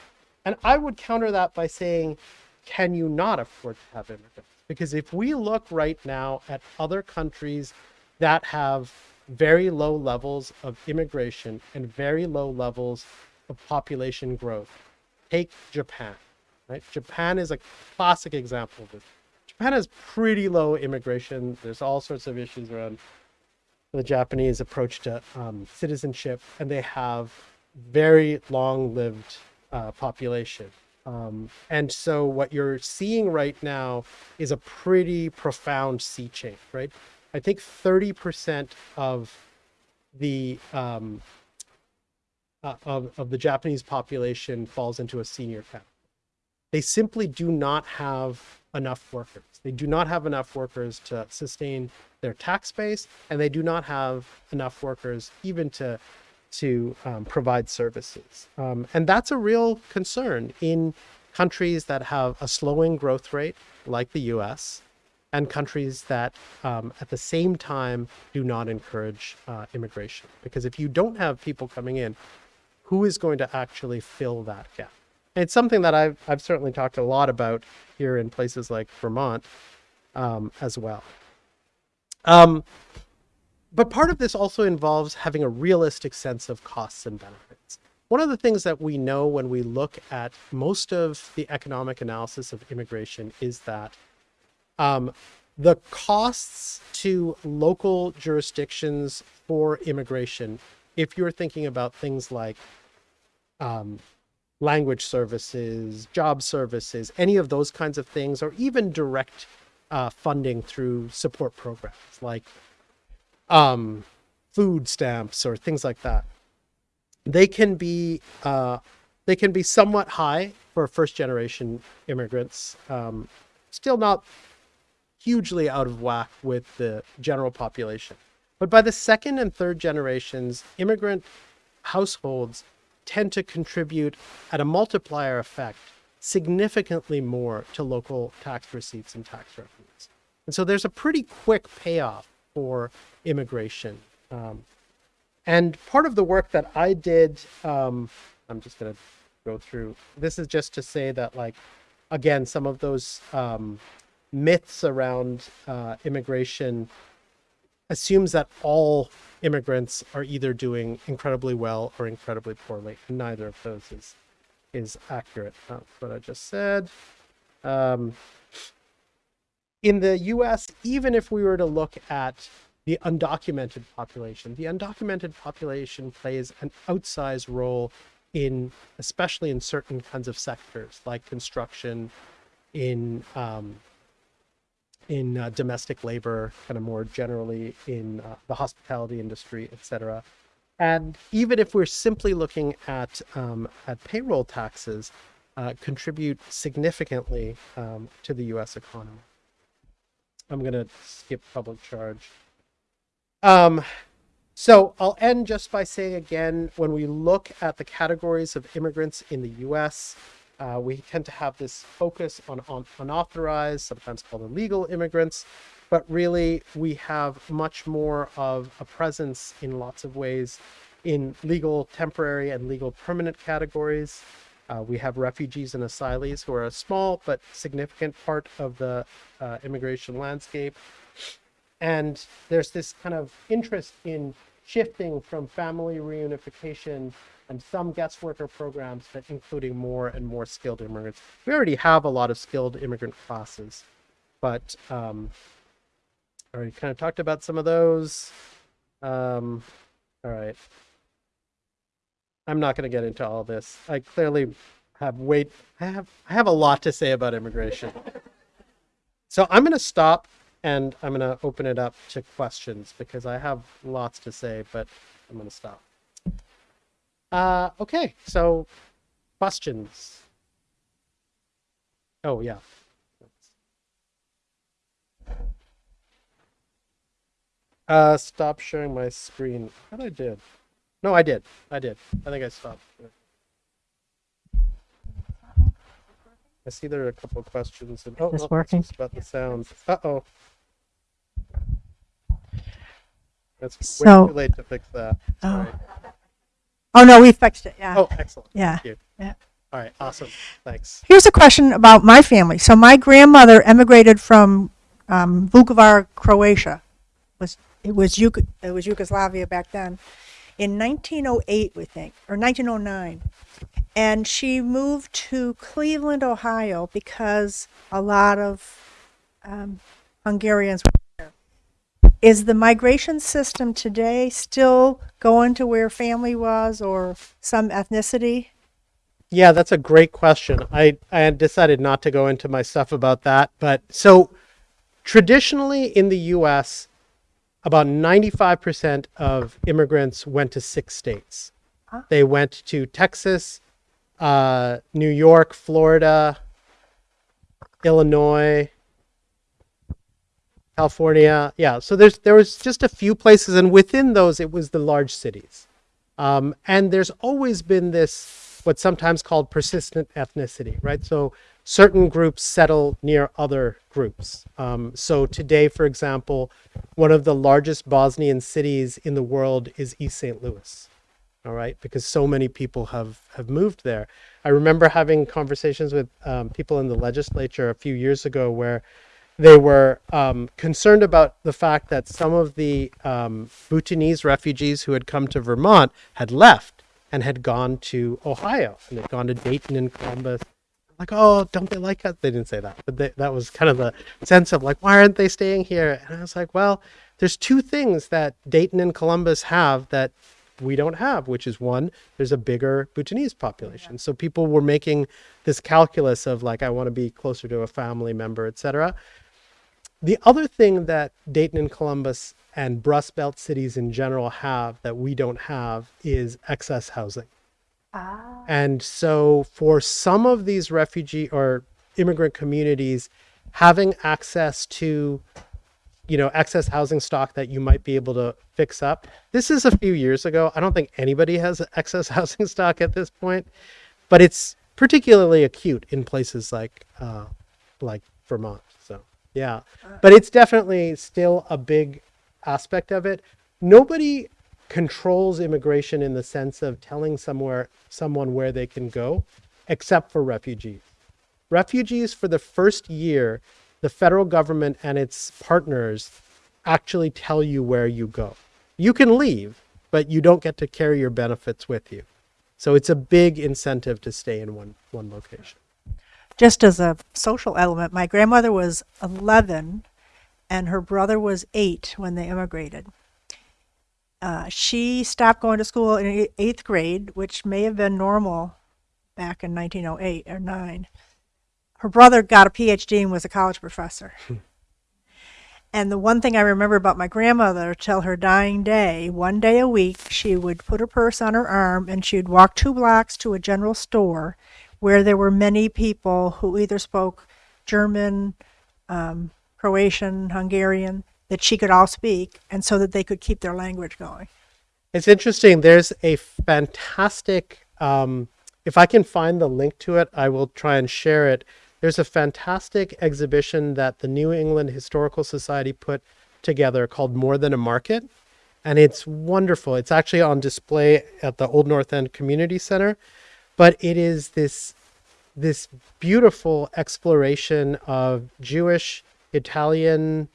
And I would counter that by saying, can you not afford to have immigrants? Because if we look right now at other countries that have very low levels of immigration and very low levels of population growth, take Japan, right? Japan is a classic example of this. Japan has pretty low immigration. There's all sorts of issues around the Japanese approach to um, citizenship, and they have very long-lived uh, population. Um, and so what you're seeing right now is a pretty profound sea change, right? I think 30% of the um, uh, of, of the Japanese population falls into a senior category. They simply do not have enough workers. They do not have enough workers to sustain their tax base, and they do not have enough workers even to to um, provide services. Um, and that's a real concern in countries that have a slowing growth rate, like the US, and countries that um, at the same time do not encourage uh, immigration. Because if you don't have people coming in, who is going to actually fill that gap? And it's something that I've, I've certainly talked a lot about here in places like Vermont um, as well. But part of this also involves having a realistic sense of costs and benefits. One of the things that we know when we look at most of the economic analysis of immigration is that um, the costs to local jurisdictions for immigration, if you're thinking about things like um, language services, job services, any of those kinds of things, or even direct uh, funding through support programs like um, food stamps or things like that. They can be uh, they can be somewhat high for first generation immigrants. Um, still not hugely out of whack with the general population. But by the second and third generations, immigrant households tend to contribute at a multiplier effect significantly more to local tax receipts and tax revenues. And so there's a pretty quick payoff for immigration. Um, and part of the work that I did, um, I'm just going to go through, this is just to say that like, again, some of those um, myths around uh, immigration assumes that all immigrants are either doing incredibly well or incredibly poorly. Neither of those is is accurate. That's what I just said. Um, in the U.S., even if we were to look at the undocumented population, the undocumented population plays an outsized role in, especially in certain kinds of sectors like construction, in um, in uh, domestic labor, kind of more generally in uh, the hospitality industry, et cetera. And even if we're simply looking at, um, at payroll taxes, uh, contribute significantly um, to the US economy. I'm going to skip public charge. Um, so I'll end just by saying again, when we look at the categories of immigrants in the US, uh, we tend to have this focus on, on unauthorized, sometimes called illegal immigrants, but really we have much more of a presence in lots of ways in legal temporary and legal permanent categories. Uh, we have refugees and asylees who are a small but significant part of the uh, immigration landscape. And there's this kind of interest in shifting from family reunification and some guest worker programs that including more and more skilled immigrants. We already have a lot of skilled immigrant classes, but um, I already kind of talked about some of those. Um, all right. I'm not going to get into all this. I clearly have wait. I have I have a lot to say about immigration. So I'm going to stop and I'm going to open it up to questions because I have lots to say, but I'm going to stop. Uh, okay, so questions. Oh yeah. Uh, stop sharing my screen. What I did? No, I did. I did. I think I stopped. I see there are a couple of questions. And, oh, this that's working? about the sound. Uh oh. Way So- too late to fix that. Oh. Sorry. Oh, no, we fixed it. Yeah. Oh, excellent. Yeah. Yeah. All right. Awesome. Thanks. Here's a question about my family. So my grandmother emigrated from um, Vukovar, Croatia. Was it was Yug- it was Yugoslavia back then, in 1908, we think, or 1909, and she moved to Cleveland, Ohio, because a lot of um, Hungarians were there. Is the migration system today still going to where family was or some ethnicity? Yeah, that's a great question. I, I decided not to go into my stuff about that. But so traditionally in the US, about 95% of immigrants went to six states. Ah. They went to Texas, uh, New York, Florida, Illinois, California. Yeah, so there's there was just a few places, and within those, it was the large cities. Um, and there's always been this what's sometimes called persistent ethnicity, right? So certain groups settle near other groups. Um, so today, for example, one of the largest Bosnian cities in the world is East St. Louis. All right, because so many people have have moved there. I remember having conversations with um, people in the legislature a few years ago where they were um, concerned about the fact that some of the um, Bhutanese refugees who had come to Vermont had left and had gone to Ohio and had gone to Dayton and Columbus. Like, oh, don't they like us? They didn't say that, but they, that was kind of the sense of like, why aren't they staying here? And I was like, well, there's two things that Dayton and Columbus have that we don't have, which is one, there's a bigger Bhutanese population. So people were making this calculus of like, I want to be closer to a family member, et cetera. The other thing that Dayton and Columbus and Rust Belt cities in general have that we don't have is excess housing. Ah. And so for some of these refugee or immigrant communities, having access to you know excess housing stock that you might be able to fix up. This is a few years ago. I don't think anybody has excess housing stock at this point, but it's particularly acute in places like uh, like Vermont. So yeah, but it's definitely still a big aspect of it. Nobody controls immigration in the sense of telling somewhere someone where they can go, except for refugees. Refugees for the first year, the federal government and its partners actually tell you where you go. You can leave, but you don't get to carry your benefits with you. So it's a big incentive to stay in one one location. just as a social element, my grandmother was 11 and her brother was eight when they immigrated. Uh, she stopped going to school in eighth grade, which may have been normal back in 1908 or 9. Her brother got a PhD and was a college professor. And the one thing I remember about my grandmother till her dying day, one day a week, she would put her purse on her arm and she'd walk two blocks to a general store where there were many people who either spoke German, um, Croatian, Hungarian, that she could all speak, and so that they could keep their language going. It's interesting. There's a fantastic, um, if I can find the link to it, I will try and share it. There's a fantastic exhibition that the New England Historical Society put together called More Than a Market. And it's wonderful. It's actually on display at the Old North End Community Center. But it is this this beautiful exploration of Jewish, Italian,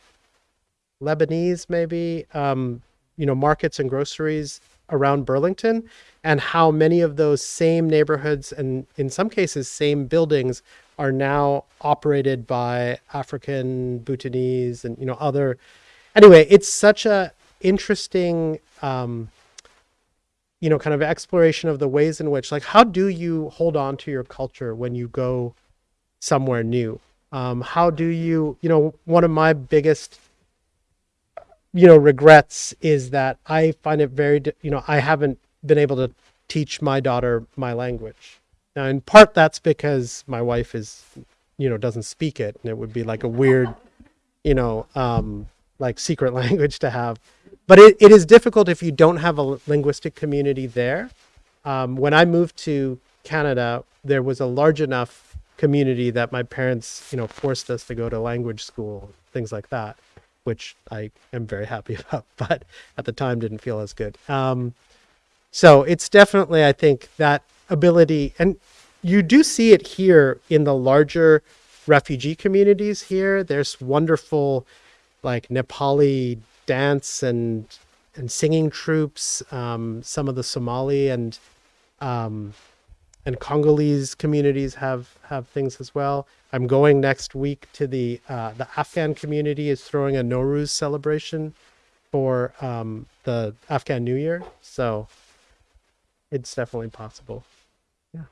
Lebanese, maybe, um, you know, markets and groceries around Burlington, and how many of those same neighborhoods and in some cases same buildings are now operated by African, Bhutanese, and you know other. Anyway, it's such a interesting. Um, you know, kind of exploration of the ways in which, like, how do you hold on to your culture when you go somewhere new? Um, how do you, you know, one of my biggest, you know, regrets is that I find it very, you know, I haven't been able to teach my daughter my language. Now, in part, that's because my wife is, you know, doesn't speak it, and it would be like a weird, you know, um, like secret language to have. But it, it is difficult if you don't have a linguistic community there. Um, when I moved to Canada, there was a large enough community that my parents, you know, forced us to go to language school, things like that, which I am very happy about, but at the time didn't feel as good. Um, so it's definitely, I think, that ability, and you do see it here in the larger refugee communities here. There's wonderful, like Nepali dance and and singing troupes. Um, some of the Somali and um, and Congolese communities have have things as well. I'm going next week to the uh, the Afghan community is throwing a Nowruz celebration for um, the Afghan New Year, so it's definitely possible. Yeah.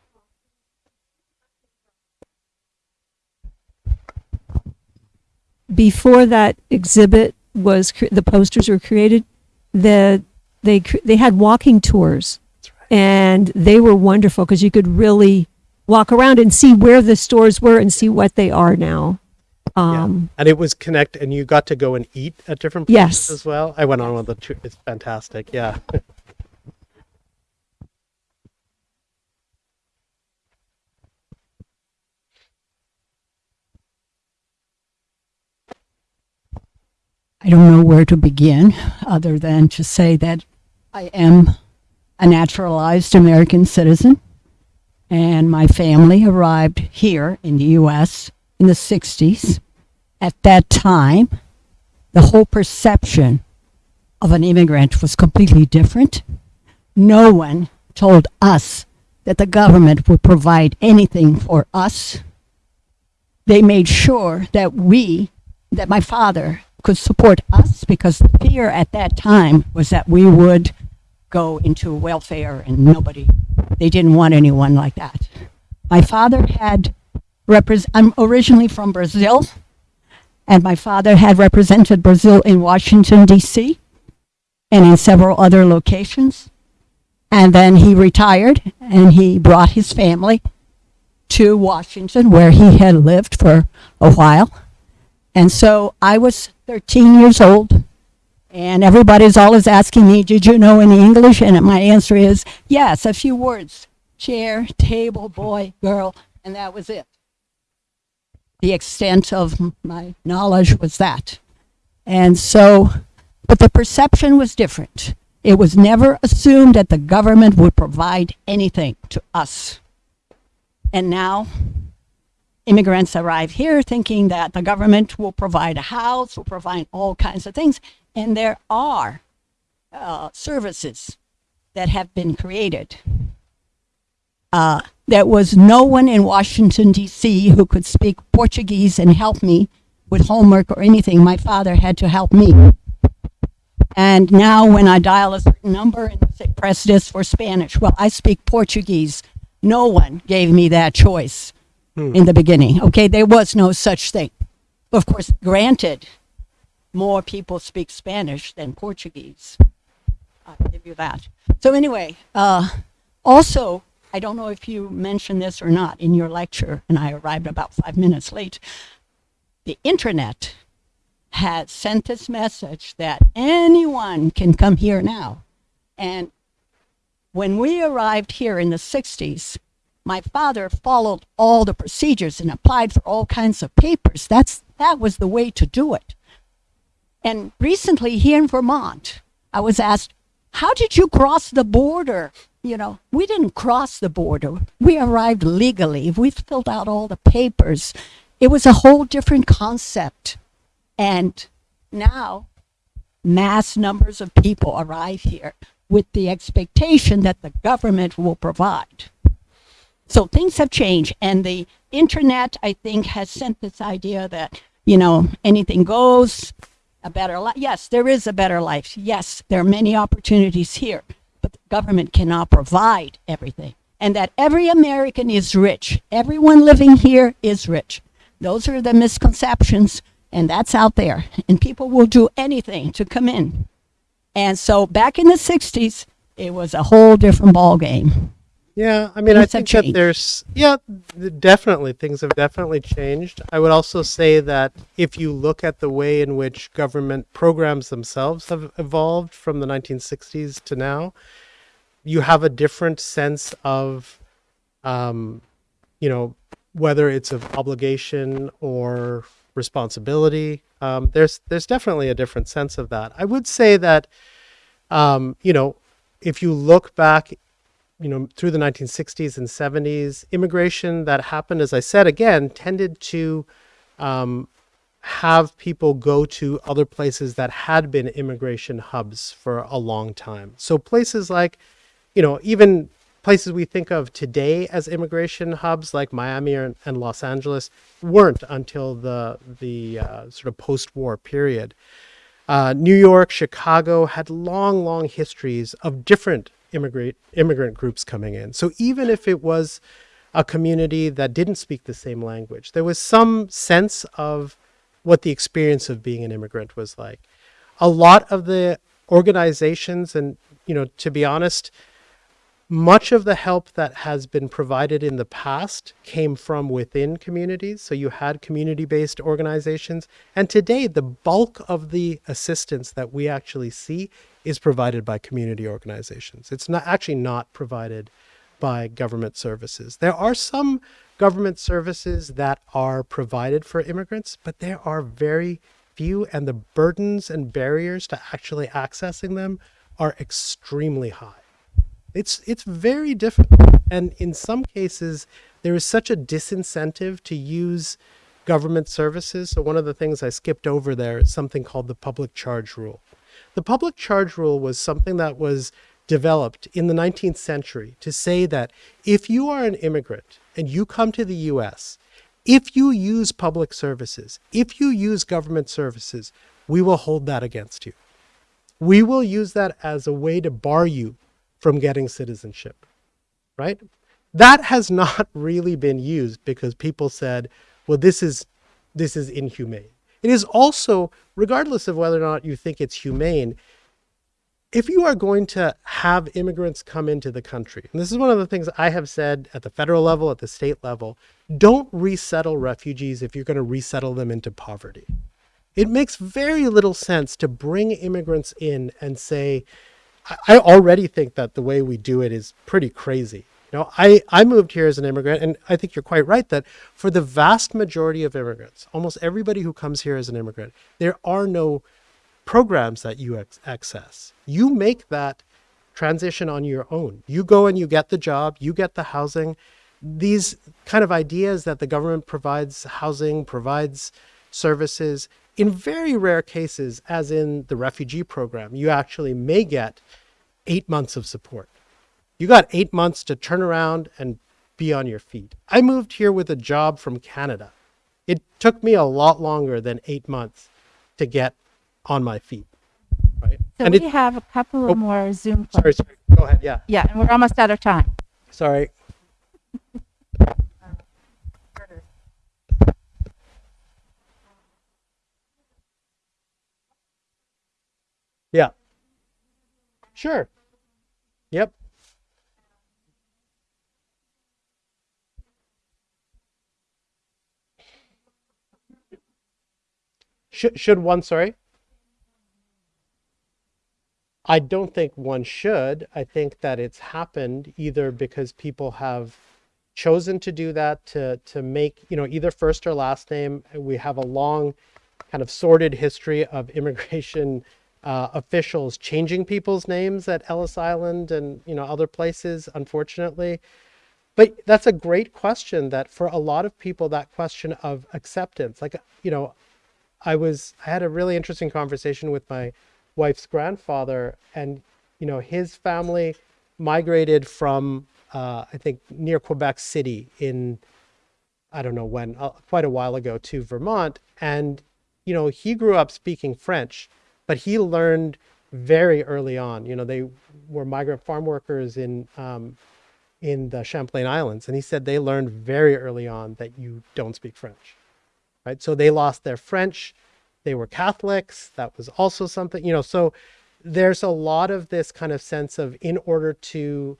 Before that exhibit was the posters were created the they they had walking tours That's right. and they were wonderful because you could really walk around and see where the stores were and see what they are now um And it was connect, and you got to go and eat at different places Yes. as well. I went on one of the two. It's fantastic. Yeah. I don't know where to begin other than to say that I am a naturalized American citizen and my family arrived here in the US in the 60s. At that time, the whole perception of an immigrant was completely different. No one told us that the government would provide anything for us. They made sure that we, that my father could support us because the fear at that time was that we would go into welfare and nobody, they didn't want anyone like that. My father had, I'm originally from Brazil, and my father had represented Brazil in Washington, D.C., and in several other locations. And then he retired and he brought his family to Washington, where he had lived for a while. And so I was 13 years old, and everybody's always asking me, Did you know any English? And my answer is, Yes, a few words chair, table, boy, girl, and that was it. The extent of my knowledge was that. And so, but the perception was different. It was never assumed that the government would provide anything to us. And now, immigrants arrive here thinking that the government will provide a house, will provide all kinds of things. And there are uh, services that have been created. Uh, there was no one in Washington, D.C. who could speak Portuguese and help me with homework or anything. My father had to help me. And now, when I dial a certain number and say, press this for Spanish, well, I speak Portuguese. No one gave me that choice in the beginning. Okay, there was no such thing. Of course, granted, more people speak Spanish than Portuguese. I'll give you that. So anyway, uh, also, I don't know if you mentioned this or not in your lecture, and I arrived about five minutes late. The internet has sent this message that anyone can come here now. And when we arrived here in the 60s, my father followed all the procedures and applied for all kinds of papers. That's that was the way to do it. And recently here in Vermont, I was asked, "How did you cross the border?" You know, we didn't cross the border. We arrived legally. We filled out all the papers. It was a whole different concept. And now mass numbers of people arrive here with the expectation that the government will provide. So things have changed, and the internet, I think, has sent this idea that you know anything goes, a better life. Yes, there is a better life. Yes, there are many opportunities here, but the government cannot provide everything. And that every American is rich. Everyone living here is rich. Those are the misconceptions, and that's out there. And people will do anything to come in. And so back in the 60s, it was a whole different ballgame. Yeah, I mean, I Things have think that there's, yeah, definitely, things have definitely changed. I would also say that if you look at the way in which government programs themselves have evolved from the 1960s to now, you have a different sense of, um, you know, whether it's of obligation or responsibility. Um, there's there's definitely a different sense of that. I would say that, um, you know, if you look back you know, through the 1960s and 70s, immigration that happened, as I said again, tended to um, have people go to other places that had been immigration hubs for a long time. So places like, you know, even places we think of today as immigration hubs, like Miami and, and Los Angeles, weren't until the the uh, sort of post-war period. Uh, New York, Chicago had long, long histories of different immigrant immigrant groups coming in. So even if it was a community that didn't speak the same language, there was some sense of what the experience of being an immigrant was like. A lot of the organizations, and you know, to be honest, much of the help that has been provided in the past came from within communities. So you had community based organizations. And today, the bulk of the assistance that we actually see is provided by community organizations. It's not actually not provided by government services. There are some government services that are provided for immigrants, but there are very few, and the burdens and barriers to actually accessing them are extremely high. It's it's very difficult, and in some cases, there is such a disincentive to use government services. So one of the things I skipped over there is something called the public charge rule. The public charge rule was something that was developed in the 19th century to say that if you are an immigrant and you come to the US, if you use public services, if you use government services, we will hold that against you. We will use that as a way to bar you from getting citizenship, right? That has not really been used because people said, well, this is this is inhumane. It is also, regardless of whether or not you think it's humane, if you are going to have immigrants come into the country, and this is one of the things I have said at the federal level, at the state level, don't resettle refugees if you're going to resettle them into poverty. It makes very little sense to bring immigrants in and say, I- already think that the way we do it is pretty crazy. You know, I, I moved here as an immigrant, and I think you're quite right that for the vast majority of immigrants, almost everybody who comes here as an immigrant, there are no programs that you access. You make that transition on your own. You go and you get the job, you get the housing. These kind of ideas that the government provides housing, provides services, in very rare cases, as in the refugee program, you actually may get eight months of support. You got eight months to turn around and be on your feet. I moved here with a job from Canada. It took me a lot longer than eight months to get on my feet. Right. So and we it, have a couple Oh, of more Zoom. sorry, sorry. Go ahead. Yeah. Yeah, and we're almost out of time. Sorry. Yeah. Sure. Yep. Should should one, sorry? I don't think one should. I think that it's happened either because people have chosen to do that to to make, you know, either first or last name. We have a long kind of sordid history of immigration uh, officials changing people's names at Ellis Island and, you know, other places, unfortunately. But that's a great question that for a lot of people, that question of acceptance, like, you know, I was I had a really interesting conversation with my wife's grandfather, and you know his family migrated from uh, I think near Quebec City in I don't know when uh, quite a while ago to Vermont, and you know he grew up speaking French, but he learned very early on. You know, they were migrant farm workers in um, in the Champlain Islands, and he said they learned very early on that you don't speak French, right? So they lost their French. They were Catholics. That was also something, you know. So there's a lot of this kind of sense of in order to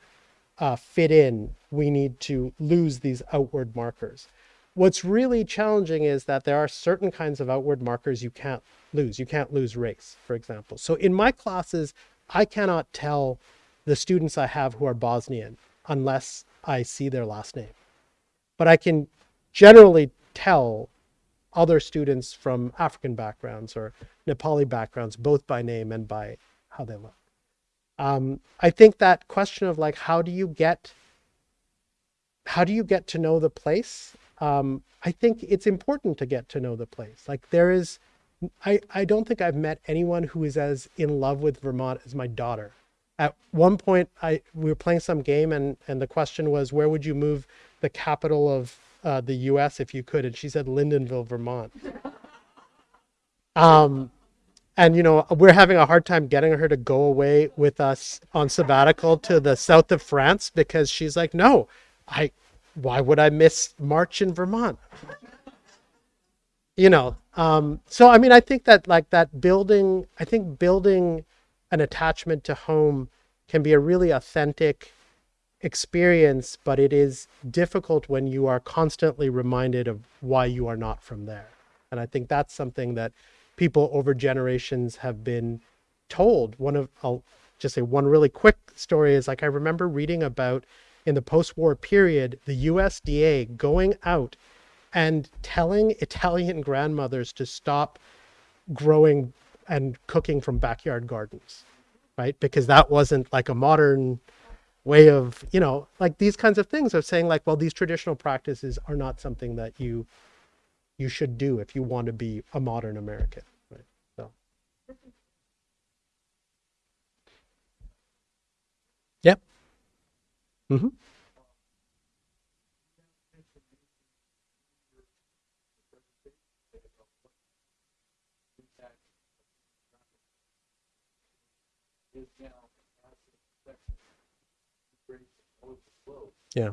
uh, fit in, we need to lose these outward markers. What's really challenging is that there are certain kinds of outward markers you can't lose. You can't lose race, for example. So in my classes, I cannot tell the students I have who are Bosnian unless I see their last name. But I can generally tell other students from African backgrounds or Nepali backgrounds, both by name and by how they look. Um, I think that question of like, how do you get, how do you get to know the place? Um, I think it's important to get to know the place. Like there is, I, I don't think I've met anyone who is as in love with Vermont as my daughter. At one point, I we were playing some game, and and the question was, where would you move the capital of uh, the U.S. if you could? And she said Lyndonville, Vermont. Um, and you know we're having a hard time getting her to go away with us on sabbatical to the south of France because she's like, no, I, why would I miss March in Vermont? you know um so i mean i think that like that building i think building an attachment to home can be a really authentic experience but it is difficult when you are constantly reminded of why you are not from there and i think that's something that people over generations have been told one of i'll just say one really quick story is like i remember reading about in the post-war period the usda going out and telling Italian grandmothers to stop growing and cooking from backyard gardens, right? Because that wasn't like a modern way of, you know, like these kinds of things of saying like, well, these traditional practices are not something that you you should do if you want to be a modern American, right? So. Yep. Mm-hmm. Yeah.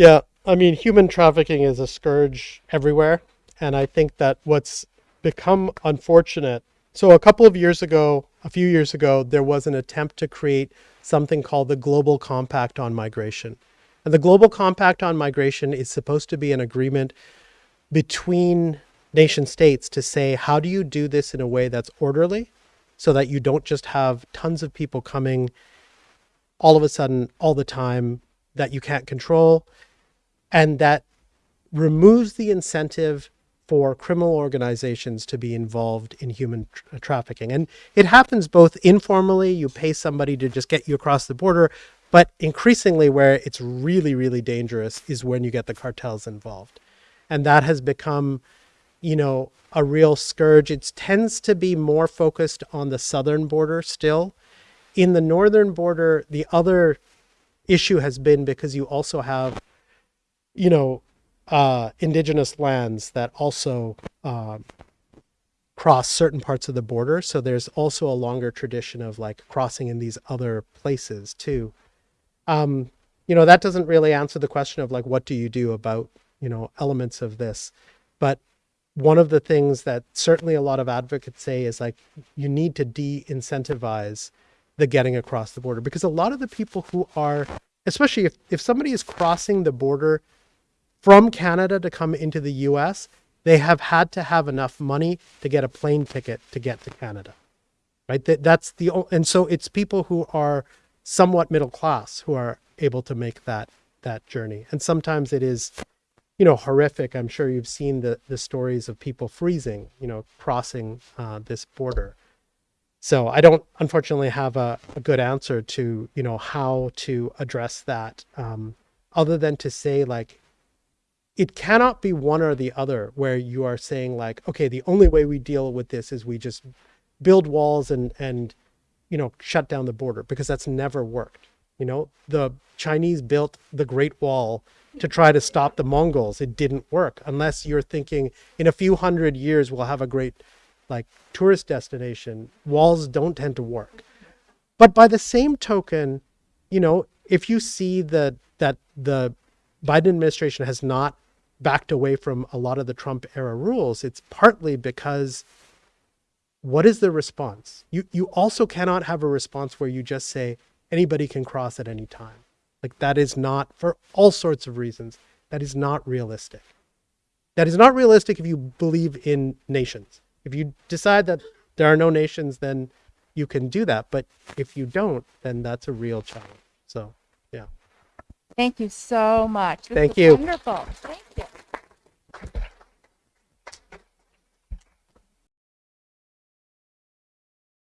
Yeah, I mean, human trafficking is a scourge everywhere. And I think that what's become unfortunate. So, a couple of years ago, a few years ago, there was an attempt to create something called the Global Compact on Migration. And the Global Compact on Migration is supposed to be an agreement between nation states to say, how do you do this in a way that's orderly so that you don't just have tons of people coming all of a sudden, all the time that you can't control, and that removes the incentive for criminal organizations to be involved in human tra- uh, trafficking. And it happens both informally, you pay somebody to just get you across the border, but increasingly where it's really, really dangerous is when you get the cartels involved. And that has become, you know, a real scourge. It tends to be more focused on the southern border still. In the northern border, the other issue has been because you also have, you know, uh, indigenous lands that also uh, cross certain parts of the border. So there's also a longer tradition of like crossing in these other places too. Um, you know, that doesn't really answer the question of like, what do you do about, you know, elements of this? But one of the things that certainly a lot of advocates say is like, you need to de incentivize the getting across the border because a lot of the people who are, especially if, if somebody is crossing the border from Canada to come into the US, they have had to have enough money to get a plane ticket to get to Canada. Right? That, that's the and so it's people who are somewhat middle class who are able to make that that journey. And sometimes it is you know horrific. I'm sure you've seen the the stories of people freezing, you know, crossing uh, this border. So I don't unfortunately have a, a good answer to, you know, how to address that um, other than to say like it cannot be one or the other where you are saying like okay the only way we deal with this is we just build walls and and you know, shut down the border because that's never worked. You know, the Chinese built the Great Wall to try to stop the Mongols. It didn't work unless you're thinking in a few hundred years we'll have a great like tourist destination. Walls don't tend to work. But by the same token, you know, if you see that that the Biden administration has not backed away from a lot of the Trump era rules, it's partly because what is the response? You you also cannot have a response where you just say anybody can cross at any time. Like that is not for all sorts of reasons. That is not realistic. That is not realistic if you believe in nations. If you decide that there are no nations, then you can do that. But if you don't, then that's a real challenge. So yeah. Thank you so much. This Thank you. Wonderful. Thank you.